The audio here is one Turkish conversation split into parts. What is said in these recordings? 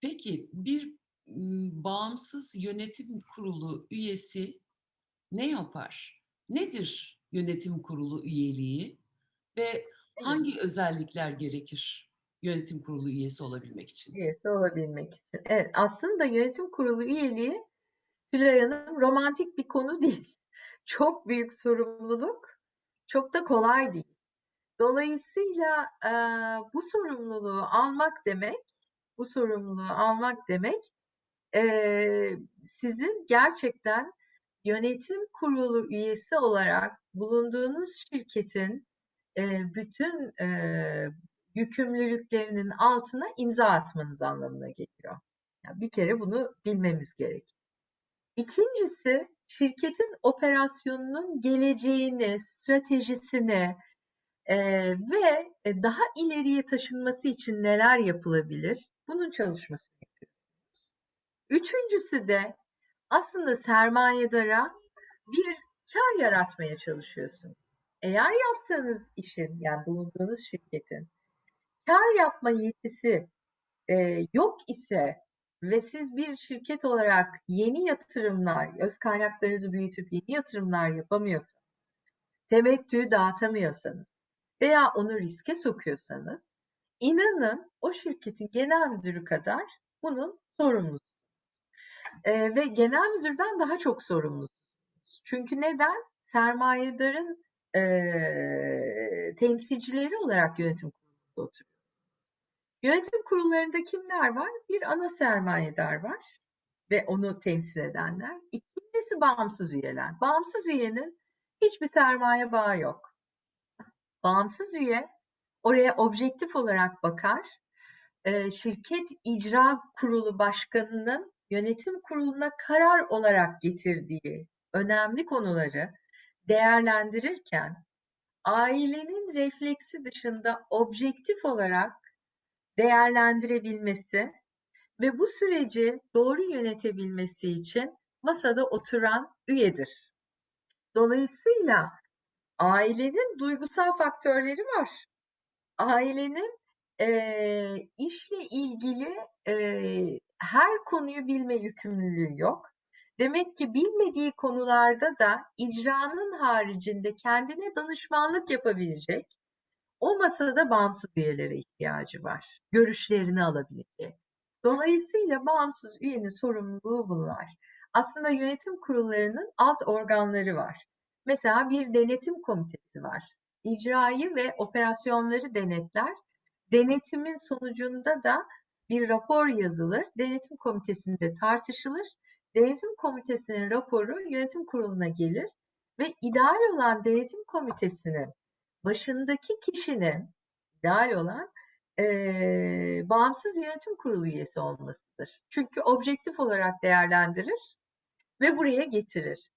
Peki bir bağımsız yönetim kurulu üyesi ne yapar? Nedir yönetim kurulu üyeliği ve Evet. hangi özellikler gerekir yönetim kurulu üyesi olabilmek için? Üyesi olabilmek için. Evet, aslında yönetim kurulu üyeliği Tülay Hanım romantik bir konu değil. Çok büyük sorumluluk, çok da kolay değil. Dolayısıyla e, bu sorumluluğu almak demek, bu sorumluluğu almak demek e, sizin gerçekten yönetim kurulu üyesi olarak bulunduğunuz şirketin e, bütün e, yükümlülüklerinin altına imza atmanız anlamına geliyor. Yani bir kere bunu bilmemiz gerek. İkincisi şirketin operasyonunun geleceğini, stratejisini e, ve daha ileriye taşınması için neler yapılabilir? Bunun çalışmasını yapıyorsunuz. Üçüncüsü de aslında sermayedara bir kar yaratmaya çalışıyorsunuz. Eğer yaptığınız işin yani bulunduğunuz şirketin kar yapma yetisi e, yok ise ve siz bir şirket olarak yeni yatırımlar, öz kaynaklarınızı büyütüp yeni yatırımlar yapamıyorsanız, temettü dağıtamıyorsanız veya onu riske sokuyorsanız, inanın o şirketin genel müdürü kadar bunun sorumlusu. E, ve genel müdürden daha çok sorumlusunuz. Çünkü neden? Sermayedarın e, temsilcileri olarak yönetim kurulunda oturuyor. Yönetim kurullarında kimler var? Bir ana sermayedar var ve onu temsil edenler. İkincisi bağımsız üyeler. Bağımsız üyenin hiçbir sermaye bağı yok. Bağımsız üye oraya objektif olarak bakar. E, şirket icra kurulu başkanının yönetim kuruluna karar olarak getirdiği önemli konuları değerlendirirken ailenin refleksi dışında objektif olarak değerlendirebilmesi ve bu süreci doğru yönetebilmesi için masada oturan üyedir. Dolayısıyla ailenin duygusal faktörleri var. Ailenin e, işle ilgili e, her konuyu bilme yükümlülüğü yok. Demek ki bilmediği konularda da icranın haricinde kendine danışmanlık yapabilecek o masada bağımsız üyelere ihtiyacı var. Görüşlerini alabilecek. Dolayısıyla bağımsız üyenin sorumluluğu bunlar. Aslında yönetim kurullarının alt organları var. Mesela bir denetim komitesi var. İcrayı ve operasyonları denetler. Denetimin sonucunda da bir rapor yazılır. Denetim komitesinde tartışılır. Denetim komitesinin raporu yönetim kuruluna gelir ve ideal olan denetim komitesinin başındaki kişinin ideal olan e, bağımsız yönetim kurulu üyesi olmasıdır. Çünkü objektif olarak değerlendirir ve buraya getirir.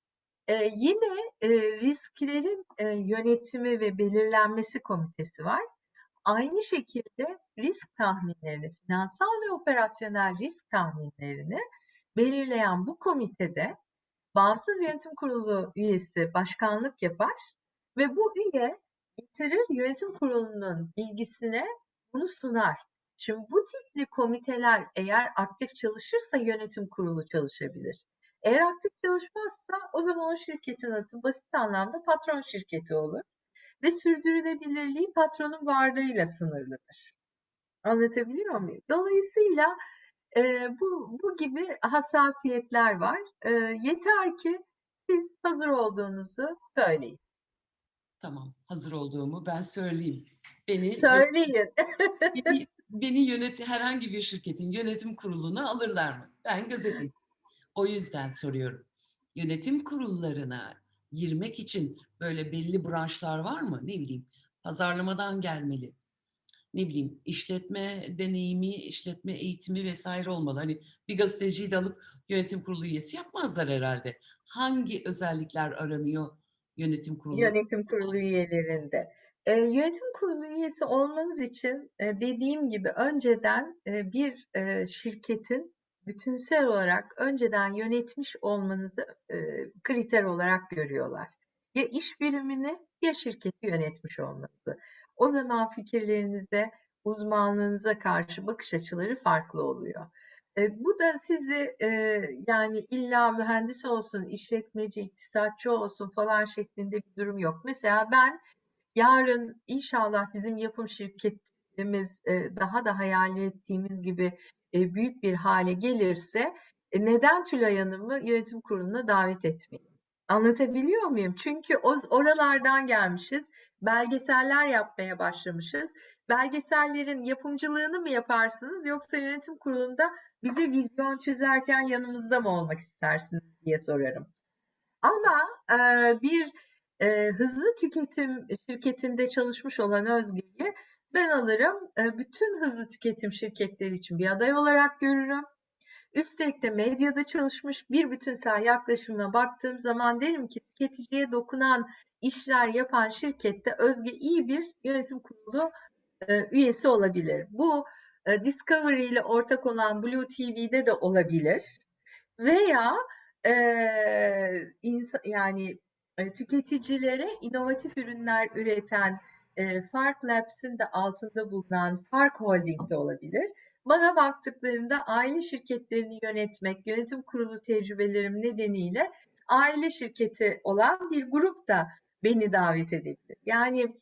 E, yine e, risklerin e, yönetimi ve belirlenmesi komitesi var. Aynı şekilde risk tahminlerini, finansal ve operasyonel risk tahminlerini belirleyen bu komitede bağımsız yönetim kurulu üyesi başkanlık yapar ve bu üye getirir yönetim kurulunun bilgisine bunu sunar. Şimdi bu tipli komiteler eğer aktif çalışırsa yönetim kurulu çalışabilir. Eğer aktif çalışmazsa o zaman o şirketin adı basit anlamda patron şirketi olur ve sürdürülebilirliği patronun varlığıyla sınırlıdır. Anlatabiliyor muyum? Dolayısıyla e, bu, bu gibi hassasiyetler var. E, yeter ki siz hazır olduğunuzu söyleyin. Tamam, hazır olduğumu ben söyleyeyim. Beni Söyleyin. beni, beni yönet herhangi bir şirketin yönetim kuruluna alırlar mı? Ben gazeteciyim. O yüzden soruyorum. Yönetim kurullarına girmek için böyle belli branşlar var mı? Ne bileyim, pazarlamadan gelmeli. Ne bileyim, işletme deneyimi, işletme eğitimi vesaire olmalı. Hani bir gazeteciyi de alıp yönetim kurulu üyesi yapmazlar herhalde. Hangi özellikler aranıyor yönetim kurulu? Yönetim kurulu üyelerinde. E, yönetim kurulu üyesi olmanız için e, dediğim gibi önceden e, bir e, şirketin bütünsel olarak önceden yönetmiş olmanızı e, kriter olarak görüyorlar. Ya iş birimini ya şirketi yönetmiş olmanızı. O zaman fikirlerinize, uzmanlığınıza karşı bakış açıları farklı oluyor. E, bu da sizi e, yani illa mühendis olsun, işletmeci, iktisatçı olsun falan şeklinde bir durum yok. Mesela ben yarın inşallah bizim yapım şirketimiz e, daha da hayal ettiğimiz gibi e, büyük bir hale gelirse e, neden Tülay Hanım'ı yönetim kuruluna davet etmeyeyim? Anlatabiliyor muyum? Çünkü o, oralardan gelmişiz, belgeseller yapmaya başlamışız. Belgesellerin yapımcılığını mı yaparsınız yoksa yönetim kurulunda bize vizyon çizerken yanımızda mı olmak istersiniz diye sorarım. Ama e, bir e, hızlı tüketim şirketinde çalışmış olan Özge'yi ben alırım, e, bütün hızlı tüketim şirketleri için bir aday olarak görürüm. Üstelik de medyada çalışmış bir bütünsel yaklaşımına baktığım zaman derim ki tüketiciye dokunan işler yapan şirkette Özge iyi bir yönetim kurulu e, üyesi olabilir. Bu e, Discovery ile ortak olan Blue TV'de de olabilir. Veya e, insan, yani tüketicilere inovatif ürünler üreten e, Fark Labs'in de altında bulunan Fark Holding de olabilir. Bana baktıklarında aile şirketlerini yönetmek, yönetim kurulu tecrübelerim nedeniyle aile şirketi olan bir grup da beni davet edebilir. Yani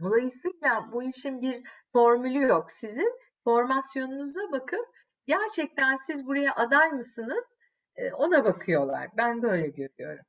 dolayısıyla bu işin bir formülü yok. Sizin formasyonunuza bakıp gerçekten siz buraya aday mısınız? E, ona bakıyorlar. Ben böyle görüyorum.